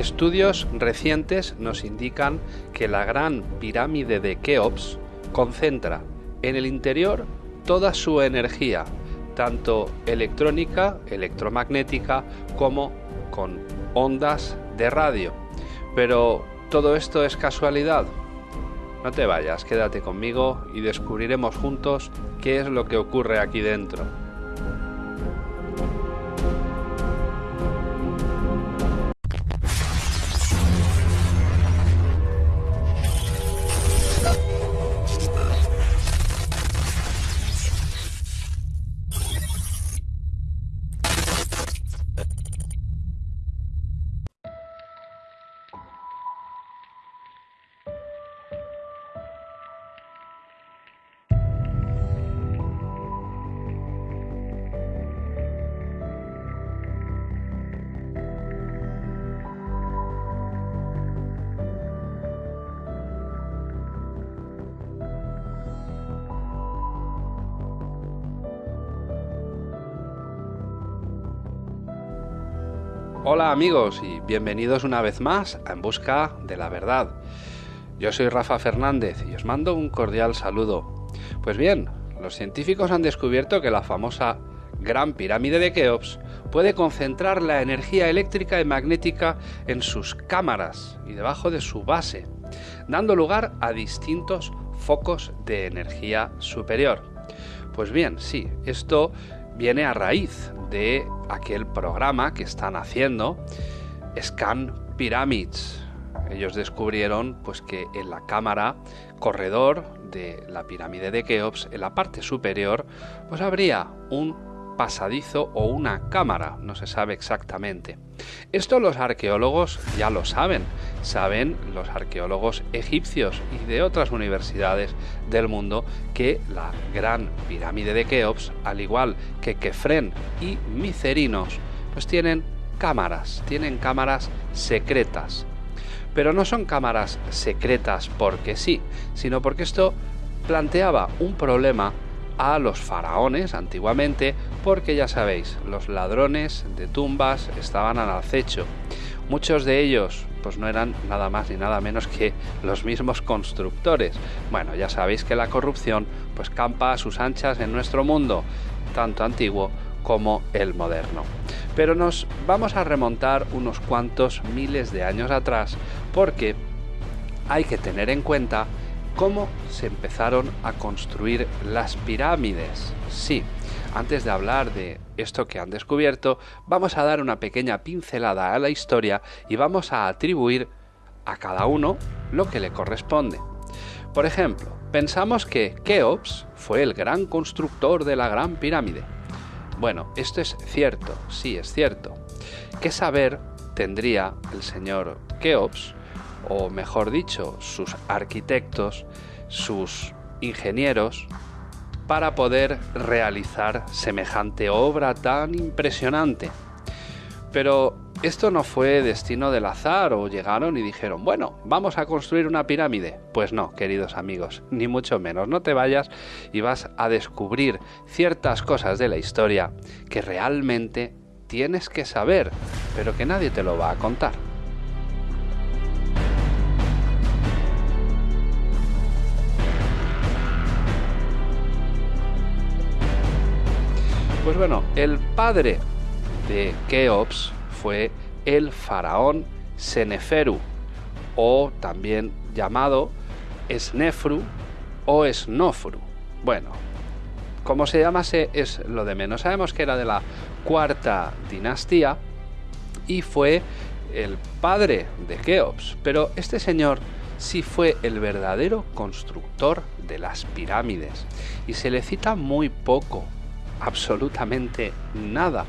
Estudios recientes nos indican que la gran pirámide de Keops concentra en el interior toda su energía, tanto electrónica, electromagnética, como con ondas de radio. Pero ¿todo esto es casualidad? No te vayas, quédate conmigo y descubriremos juntos qué es lo que ocurre aquí dentro. Hola amigos y bienvenidos una vez más a En Busca de la Verdad. Yo soy Rafa Fernández y os mando un cordial saludo. Pues bien, los científicos han descubierto que la famosa Gran Pirámide de Keops puede concentrar la energía eléctrica y magnética en sus cámaras y debajo de su base, dando lugar a distintos focos de energía superior. Pues bien, sí, esto viene a raíz de aquel programa que están haciendo, Scan Pyramids. Ellos descubrieron pues que en la cámara corredor de la pirámide de Keops, en la parte superior, pues habría un pasadizo o una cámara, no se sabe exactamente. Esto los arqueólogos ya lo saben, saben los arqueólogos egipcios y de otras universidades del mundo que la gran pirámide de Keops, al igual que Kefren y Micerinos, pues tienen cámaras, tienen cámaras secretas. Pero no son cámaras secretas porque sí, sino porque esto planteaba un problema a los faraones antiguamente porque ya sabéis, los ladrones de tumbas estaban al acecho. Muchos de ellos pues no eran nada más ni nada menos que los mismos constructores. Bueno, ya sabéis que la corrupción pues campa a sus anchas en nuestro mundo, tanto antiguo como el moderno. Pero nos vamos a remontar unos cuantos miles de años atrás porque hay que tener en cuenta cómo se empezaron a construir las pirámides. Sí, antes de hablar de esto que han descubierto, vamos a dar una pequeña pincelada a la historia y vamos a atribuir a cada uno lo que le corresponde. Por ejemplo, pensamos que Keops fue el gran constructor de la Gran Pirámide. Bueno, esto es cierto, sí es cierto. ¿Qué saber tendría el señor Keops o mejor dicho, sus arquitectos, sus ingenieros, para poder realizar semejante obra tan impresionante. Pero esto no fue destino del azar o llegaron y dijeron, bueno, vamos a construir una pirámide. Pues no, queridos amigos, ni mucho menos. No te vayas y vas a descubrir ciertas cosas de la historia que realmente tienes que saber, pero que nadie te lo va a contar. Pues bueno, el padre de Keops fue el faraón Seneferu, o también llamado Snefru o Snofru. Bueno, como se llamase es lo de menos. Sabemos que era de la cuarta dinastía y fue el padre de Keops, pero este señor sí fue el verdadero constructor de las pirámides y se le cita muy poco absolutamente nada.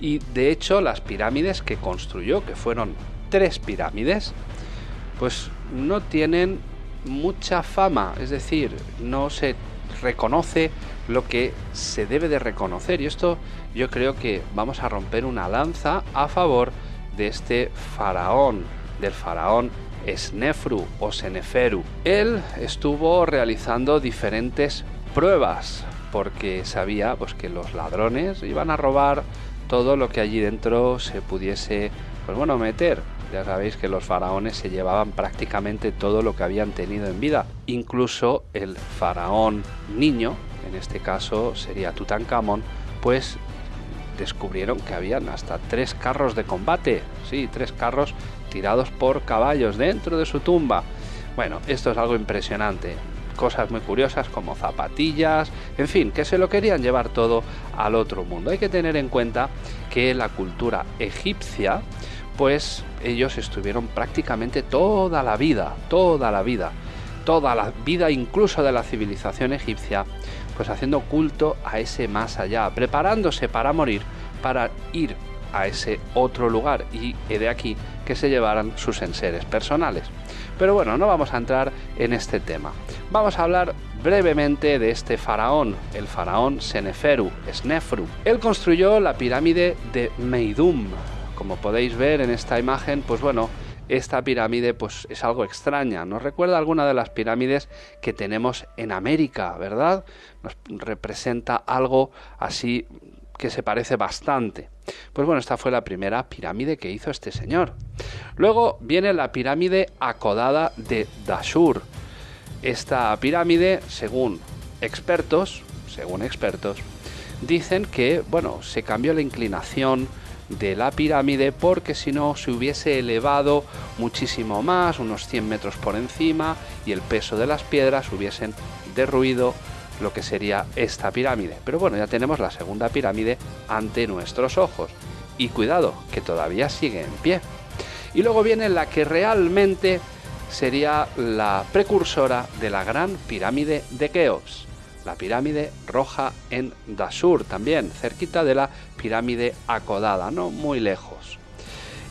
Y de hecho las pirámides que construyó, que fueron tres pirámides, pues no tienen mucha fama, es decir, no se reconoce lo que se debe de reconocer. Y esto yo creo que vamos a romper una lanza a favor de este faraón, del faraón Snefru o Seneferu. Él estuvo realizando diferentes pruebas porque sabía pues, que los ladrones iban a robar todo lo que allí dentro se pudiese pues bueno meter Ya sabéis que los faraones se llevaban prácticamente todo lo que habían tenido en vida, incluso el faraón niño, en este caso sería Tutankamón, pues descubrieron que habían hasta tres carros de combate, sí, tres carros tirados por caballos dentro de su tumba. Bueno, esto es algo impresionante. Cosas muy curiosas como zapatillas, en fin, que se lo querían llevar todo al otro mundo. Hay que tener en cuenta que la cultura egipcia, pues ellos estuvieron prácticamente toda la vida, toda la vida, toda la vida incluso de la civilización egipcia, pues haciendo culto a ese más allá, preparándose para morir, para ir a ese otro lugar y de aquí que se llevaran sus enseres personales. Pero bueno, no vamos a entrar en este tema. Vamos a hablar brevemente de este faraón, el faraón Seneferu, Snefru. Él construyó la pirámide de Meidum. Como podéis ver en esta imagen, pues bueno, esta pirámide pues es algo extraña, nos recuerda alguna de las pirámides que tenemos en América, ¿verdad? Nos representa algo así que se parece bastante. Pues bueno, esta fue la primera pirámide que hizo este señor. Luego viene la pirámide acodada de Dashur. Esta pirámide, según expertos, según expertos, dicen que, bueno, se cambió la inclinación de la pirámide porque si no se hubiese elevado muchísimo más, unos 100 metros por encima, y el peso de las piedras hubiesen derruido lo que sería esta pirámide. Pero bueno, ya tenemos la segunda pirámide ante nuestros ojos. Y cuidado, que todavía sigue en pie. Y luego viene la que realmente sería la precursora de la gran pirámide de Keops, la pirámide roja en Dasur, también cerquita de la pirámide acodada, no muy lejos.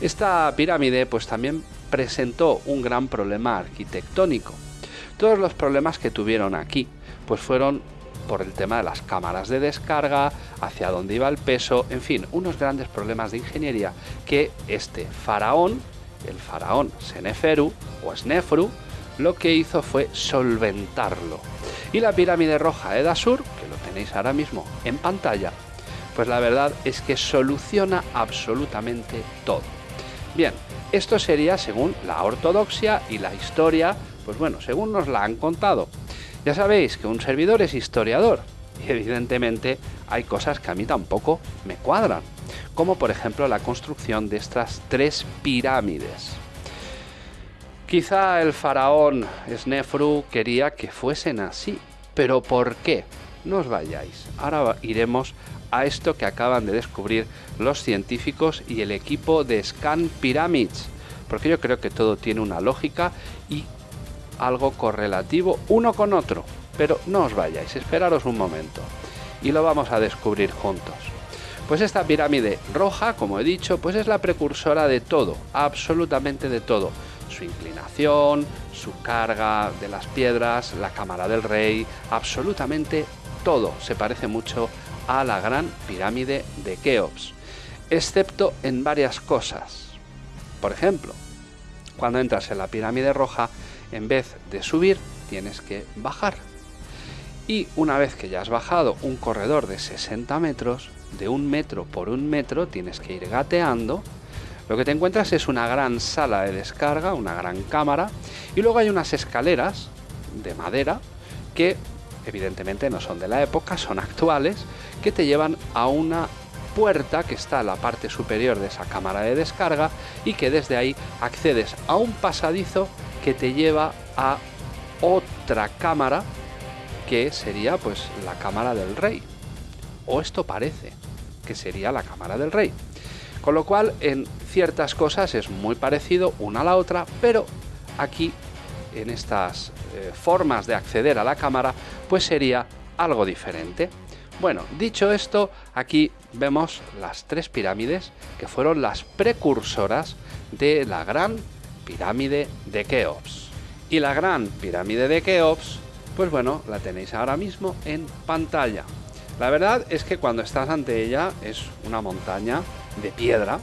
Esta pirámide pues también presentó un gran problema arquitectónico. Todos los problemas que tuvieron aquí pues fueron por el tema de las cámaras de descarga, hacia dónde iba el peso, en fin, unos grandes problemas de ingeniería que este faraón, el faraón Seneferu o Snefru, lo que hizo fue solventarlo. Y la pirámide roja de Dasur, que lo tenéis ahora mismo en pantalla, pues la verdad es que soluciona absolutamente todo. Bien, esto sería según la ortodoxia y la historia, pues bueno, según nos la han contado. Ya sabéis que un servidor es historiador y evidentemente hay cosas que a mí tampoco me cuadran, como por ejemplo la construcción de estas tres pirámides. Quizá el faraón Snefru quería que fuesen así, pero ¿por qué? No os vayáis, ahora iremos a esto que acaban de descubrir los científicos y el equipo de Scan Pyramids, porque yo creo que todo tiene una lógica y algo correlativo uno con otro. Pero no os vayáis, esperaros un momento y lo vamos a descubrir juntos. Pues esta pirámide roja, como he dicho, pues es la precursora de todo, absolutamente de todo. Su inclinación, su carga de las piedras, la cámara del rey, absolutamente todo se parece mucho a la gran pirámide de Keops, excepto en varias cosas. Por ejemplo, cuando entras en la pirámide roja, en vez de subir, tienes que bajar. Y una vez que ya has bajado un corredor de 60 metros, de un metro por un metro, tienes que ir gateando. Lo que te encuentras es una gran sala de descarga, una gran cámara, y luego hay unas escaleras de madera que evidentemente no son de la época, son actuales, que te llevan a una puerta que está en la parte superior de esa cámara de descarga y que desde ahí accedes a un pasadizo que te lleva a otra cámara que sería pues la cámara del rey. O esto parece que sería la cámara del rey. Con lo cual en ciertas cosas es muy parecido una a la otra, pero aquí en estas eh, formas de acceder a la cámara pues sería algo diferente. Bueno, dicho esto, aquí vemos las tres pirámides que fueron las precursoras de la gran pirámide de Keops. Y la gran pirámide de Keops, pues bueno, la tenéis ahora mismo en pantalla. La verdad es que cuando estás ante ella es una montaña de piedra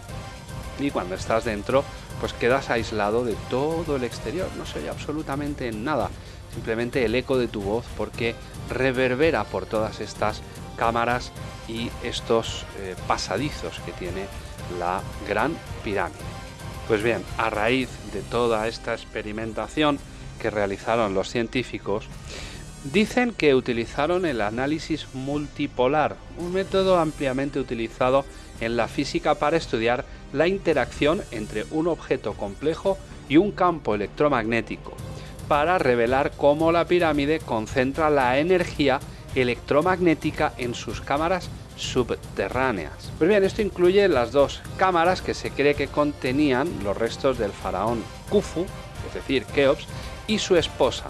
y cuando estás dentro pues quedas aislado de todo el exterior, no se oye absolutamente nada, simplemente el eco de tu voz porque reverbera por todas estas cámaras y estos eh, pasadizos que tiene la gran pirámide. Pues bien, a raíz de toda esta experimentación que realizaron los científicos, dicen que utilizaron el análisis multipolar, un método ampliamente utilizado en la física para estudiar la interacción entre un objeto complejo y un campo electromagnético, para revelar cómo la pirámide concentra la energía electromagnética en sus cámaras subterráneas. Pues bien, esto incluye las dos cámaras que se cree que contenían los restos del faraón Khufu, es decir, Keops, y su esposa,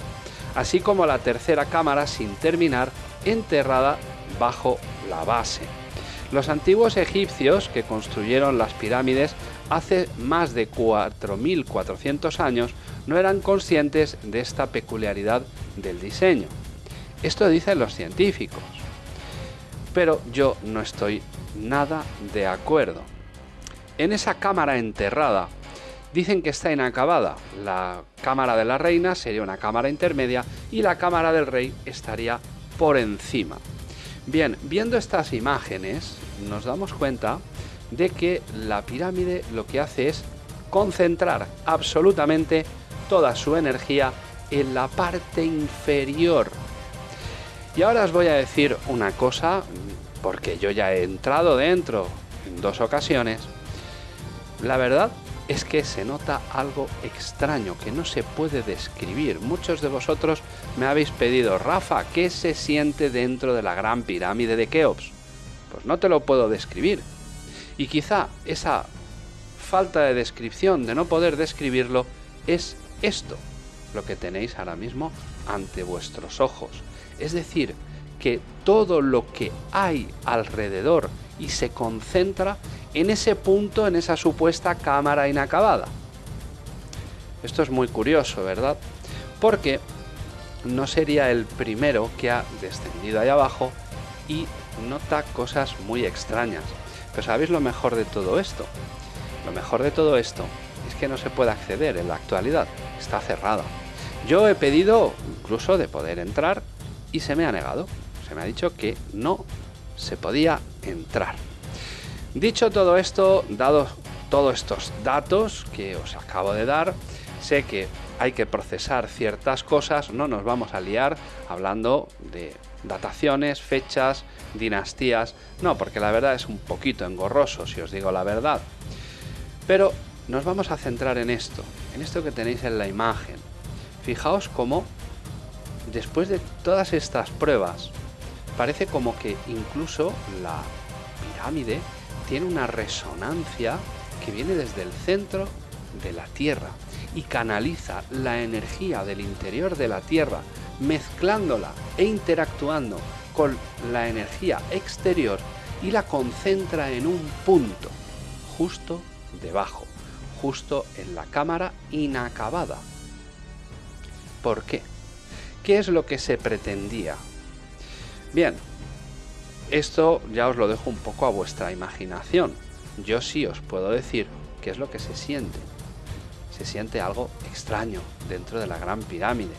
así como la tercera cámara sin terminar enterrada bajo la base. Los antiguos egipcios que construyeron las pirámides hace más de 4.400 años no eran conscientes de esta peculiaridad del diseño. Esto dicen los científicos. Pero yo no estoy nada de acuerdo. En esa cámara enterrada dicen que está inacabada. La cámara de la reina sería una cámara intermedia y la cámara del rey estaría por encima. Bien, viendo estas imágenes nos damos cuenta de que la pirámide lo que hace es concentrar absolutamente toda su energía en la parte inferior. Y ahora os voy a decir una cosa, porque yo ya he entrado dentro en dos ocasiones. La verdad es que se nota algo extraño que no se puede describir. Muchos de vosotros me habéis pedido, Rafa, ¿qué se siente dentro de la gran pirámide de Keops? Pues no te lo puedo describir. Y quizá esa falta de descripción, de no poder describirlo, es esto, lo que tenéis ahora mismo ante vuestros ojos. Es decir, que todo lo que hay alrededor y se concentra en ese punto, en esa supuesta cámara inacabada. Esto es muy curioso, ¿verdad? Porque no sería el primero que ha descendido ahí abajo y nota cosas muy extrañas. Pero ¿sabéis lo mejor de todo esto? Lo mejor de todo esto es que no se puede acceder en la actualidad, está cerrada. Yo he pedido incluso de poder entrar y se me ha negado. Se me ha dicho que no se podía entrar. Dicho todo esto, dado todos estos datos que os acabo de dar, sé que hay que procesar ciertas cosas, no nos vamos a liar hablando de dataciones, fechas, dinastías, no, porque la verdad es un poquito engorroso si os digo la verdad. Pero nos vamos a centrar en esto, en esto que tenéis en la imagen. Fijaos cómo después de todas estas pruebas, parece como que incluso la pirámide tiene una resonancia que viene desde el centro de la Tierra y canaliza la energía del interior de la Tierra, mezclándola e interactuando con la energía exterior y la concentra en un punto, justo debajo, justo en la cámara inacabada. ¿Por qué? ¿Qué es lo que se pretendía? Bien, esto ya os lo dejo un poco a vuestra imaginación. Yo sí os puedo decir qué es lo que se siente. Se siente algo extraño dentro de la gran pirámide.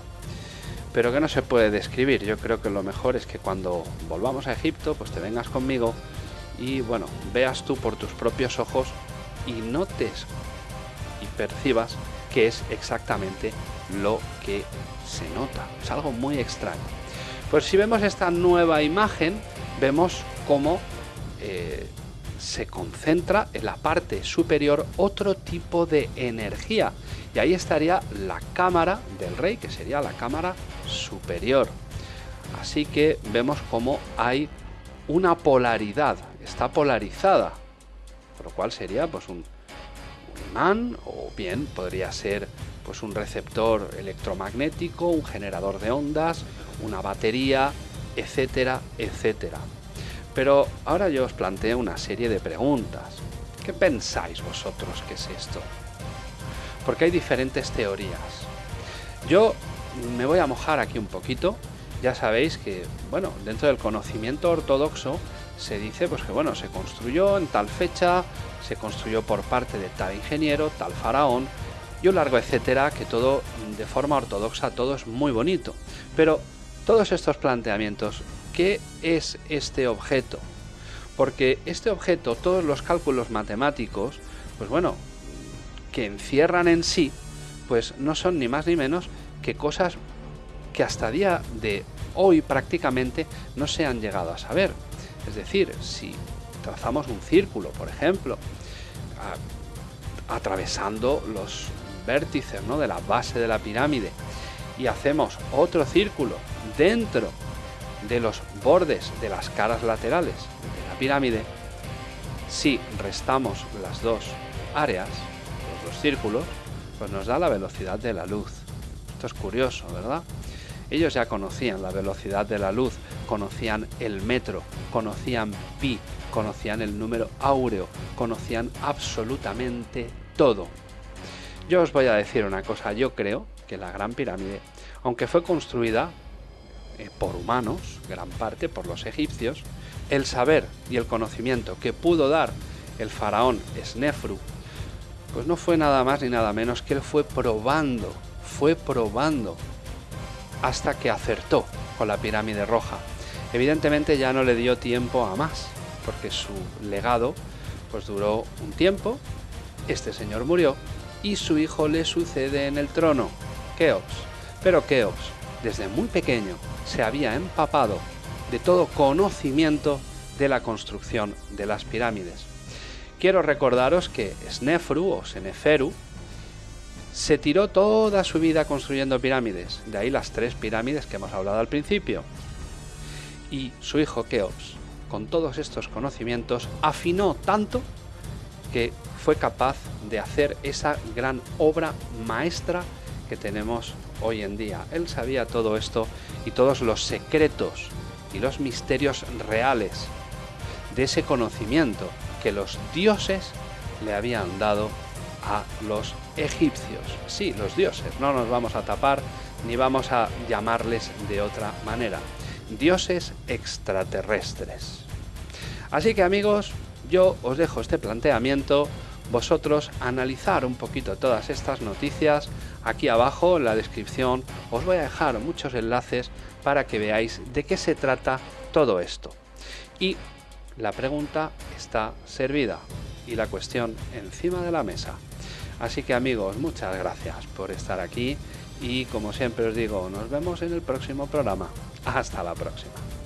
Pero que no se puede describir. Yo creo que lo mejor es que cuando volvamos a Egipto, pues te vengas conmigo y bueno, veas tú por tus propios ojos y notes y percibas qué es exactamente lo que se nota. Es algo muy extraño. Pues si vemos esta nueva imagen, vemos cómo eh, se concentra en la parte superior otro tipo de energía. Y ahí estaría la cámara del rey, que sería la cámara superior. Así que vemos cómo hay una polaridad, está polarizada, por lo cual sería pues un, un imán o bien podría ser pues un receptor electromagnético, un generador de ondas, una batería, etcétera, etcétera. Pero ahora yo os planteo una serie de preguntas. ¿Qué pensáis vosotros que es esto? Porque hay diferentes teorías. Yo me voy a mojar aquí un poquito. Ya sabéis que, bueno, dentro del conocimiento ortodoxo se dice pues que bueno, se construyó en tal fecha, se construyó por parte de tal ingeniero, tal faraón, y largo etcétera, que todo de forma ortodoxa, todo es muy bonito. Pero todos estos planteamientos, ¿qué es este objeto? Porque este objeto, todos los cálculos matemáticos, pues bueno, que encierran en sí, pues no son ni más ni menos que cosas que hasta día de hoy prácticamente no se han llegado a saber. Es decir, si trazamos un círculo, por ejemplo, atravesando los vértices ¿no? de la base de la pirámide y hacemos otro círculo dentro de los bordes de las caras laterales de la pirámide, si restamos las dos áreas, los dos círculos, pues nos da la velocidad de la luz. Esto es curioso, ¿verdad? Ellos ya conocían la velocidad de la luz, conocían el metro, conocían pi, conocían el número áureo, conocían absolutamente todo. Yo os voy a decir una cosa, yo creo que la Gran Pirámide, aunque fue construida eh, por humanos, gran parte por los egipcios, el saber y el conocimiento que pudo dar el faraón Snefru, pues no fue nada más ni nada menos que él fue probando, fue probando hasta que acertó con la pirámide roja. Evidentemente ya no le dio tiempo a más, porque su legado pues duró un tiempo, este señor murió y su hijo le sucede en el trono, Keops. Pero Keops, desde muy pequeño, se había empapado de todo conocimiento de la construcción de las pirámides. Quiero recordaros que Snefru o Seneferu se tiró toda su vida construyendo pirámides, de ahí las tres pirámides que hemos hablado al principio. Y su hijo Keops, con todos estos conocimientos, afinó tanto que fue capaz de hacer esa gran obra maestra que tenemos hoy en día. Él sabía todo esto y todos los secretos y los misterios reales de ese conocimiento que los dioses le habían dado a los egipcios. Sí, los dioses, no nos vamos a tapar ni vamos a llamarles de otra manera. Dioses extraterrestres. Así que amigos, yo os dejo este planteamiento, vosotros analizar un poquito todas estas noticias, Aquí abajo en la descripción os voy a dejar muchos enlaces para que veáis de qué se trata todo esto. Y la pregunta está servida y la cuestión encima de la mesa. Así que amigos, muchas gracias por estar aquí y como siempre os digo, nos vemos en el próximo programa. Hasta la próxima.